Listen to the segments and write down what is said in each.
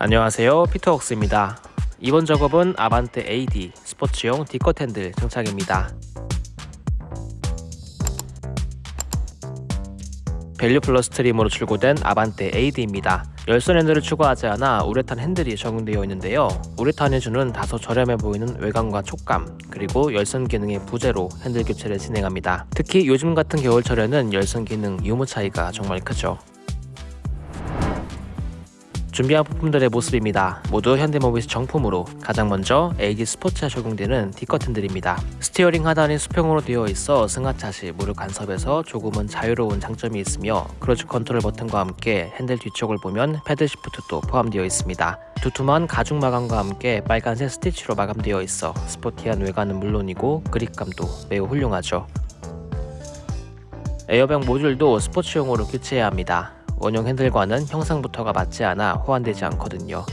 안녕하세요. 피터웍스입니다. 이번 작업은 아반떼 AD 스포츠용 D-cut 핸들 장착입니다. 밸류 플러스 trim으로 출고된 아반떼 AD입니다. 열선 핸들을 추가하지 않아 우레탄 핸들이 적용되어 있는데요. 우레탄이 주는 다소 저렴해 보이는 외관과 촉감 그리고 열선 기능의 부재로 핸들 교체를 진행합니다. 특히 요즘 같은 겨울철에는 열선 기능 유무 차이가 정말 크죠 준비한 부품들의 모습입니다. 모두 현대모비스 정품으로 가장 먼저 AD 스포츠에 적용되는 D-cut 핸들입니다. steering 하단이 수평으로 되어 있어 승하차 시 무릎 간섭에서 조금은 자유로운 장점이 있으며 cruise control 버튼과 함께 핸들 뒤쪽을 보면 paddle shift도 포함되어 있습니다. 두툼한 가죽 마감과 함께 빨간색 스티치로 마감되어 있어 스포티한 외관은 물론이고 그립감도 매우 훌륭하죠. 에어백 모듈도 스포츠용으로 교체해야 합니다. 원형 핸들과는 형상부터가 맞지 않아 호환되지 않거든요.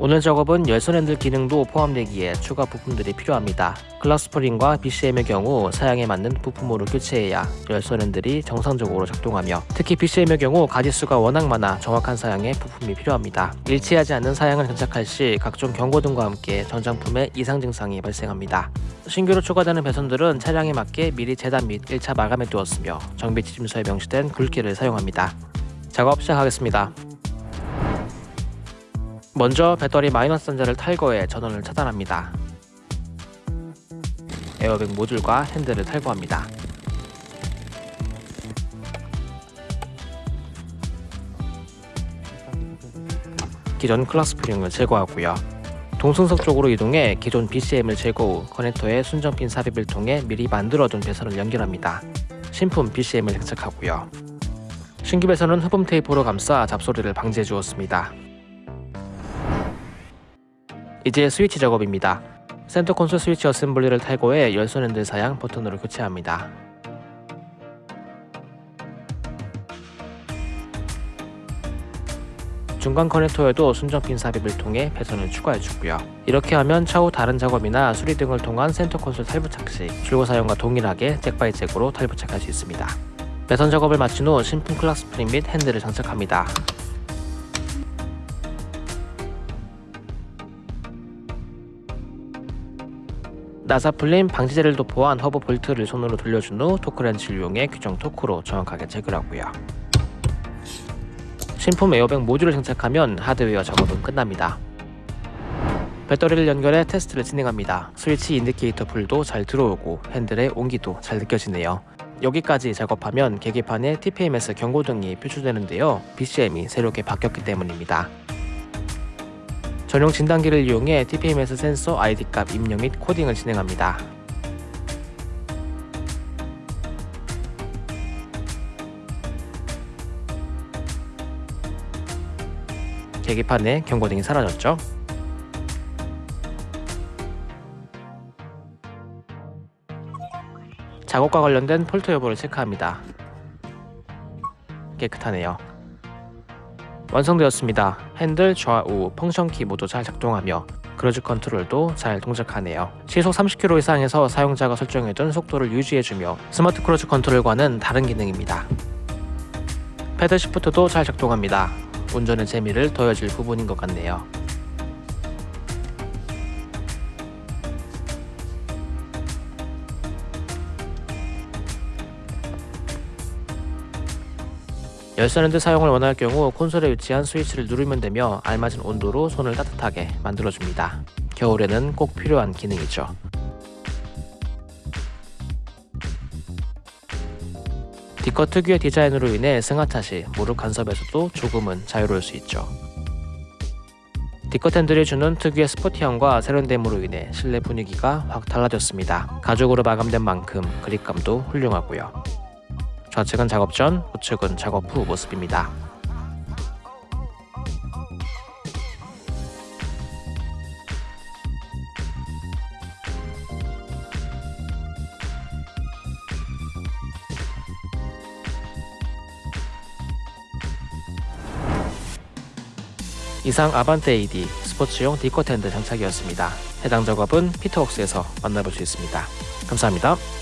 오늘 작업은 열선 핸들 기능도 포함되기에 추가 부품들이 필요합니다. 클락스프링과 BCM의 경우 사양에 맞는 부품으로 교체해야 열선 핸들이 정상적으로 작동하며 특히 BCM의 경우 가지수가 워낙 많아 정확한 사양에 부품이 필요합니다. 일치하지 않는 사양을 장착할 시 각종 경고등과 함께 전장품에 이상 증상이 발생합니다. 신규로 추가되는 배선들은 차량에 맞게 미리 재단 및 1차 마감해 두었으며 정비 지침서에 명시된 굵기를 사용합니다. 작업 시작하겠습니다. 먼저 배터리 마이너스 단자를 탈거해 전원을 차단합니다. 에어백 모듈과 핸들을 탈거합니다. 기존 clock spring을 제거하고요. 동승석 쪽으로 이동해 기존 BCM을 제거 후 커넥터에 순정핀 삽입을 통해 미리 만들어둔 배선을 연결합니다. 신품 BCM을 장착하고요. 신규 배선은 흡음 테이프로 감싸 잡소리를 방지해 주었습니다. 이제 스위치 작업입니다. 센터 콘솔 스위치 어셈블리를 탈거해 열선 핸들 사양 버튼으로 교체합니다. 중간 커넥터에도 순정핀 삽입을 통해 배선을 추가해주고요. 이렇게 하면 차후 다른 작업이나 수리 등을 통한 센터 콘솔 탈부착 시 출고 사양과 동일하게 jack by jack으로 탈부착할 수 있습니다. 배선 작업을 마친 후 신품 clock spring 및 핸들을 장착합니다. 나사 풀림 방지제를 도포한 허브 볼트를 손으로 돌려준 후 토크렌치를 이용해 규정 토크로 정확하게 체결하고요. 신품 에어백 모듈을 장착하면 하드웨어 작업은 끝납니다. 배터리를 연결해 테스트를 진행합니다. 스위치 인디케이터 불도 잘 들어오고 핸들의 온기도 잘 느껴지네요. 여기까지 작업하면 계기판에 TPMS 경고등이 표출되는데요. BCM이 새롭게 바뀌었기 때문입니다. 전용 진단기를 이용해 TPMS 센서 ID값 입력 및 코딩을 진행합니다. 계기판에 경고등이 사라졌죠? 작업과 관련된 fault 여부를 체크합니다. 깨끗하네요. 완성되었습니다. 핸들 좌우 function 키 모두 잘 작동하며 크루즈 컨트롤도 잘 동작하네요. 시속 30km 이상에서 사용자가 설정해둔 속도를 유지해주며 스마트 크루즈 컨트롤과는 다른 기능입니다. 패들 시프트도 잘 작동합니다. 운전의 재미를 더해줄 부분인 것 같네요. 열선핸드 사용을 원할 경우 콘솔에 위치한 스위치를 누르면 되며 알맞은 온도로 손을 따뜻하게 만들어줍니다. 겨울에는 꼭 필요한 기능이죠. D컷 특유의 디자인으로 인해 승하차 시 무릎 간섭에서도 조금은 자유로울 수 있죠. D컷 핸들이 주는 특유의 스포티함과 세련됨으로 인해 실내 분위기가 확 달라졌습니다. 가죽으로 마감된 만큼 그립감도 훌륭하고요. 좌측은 작업 전, 우측은 작업 후 모습입니다. 이상 아반떼 AD 스포츠용 디코 텐드 장착이었습니다. 해당 작업은 피터웍스에서 만나볼 수 있습니다. 감사합니다.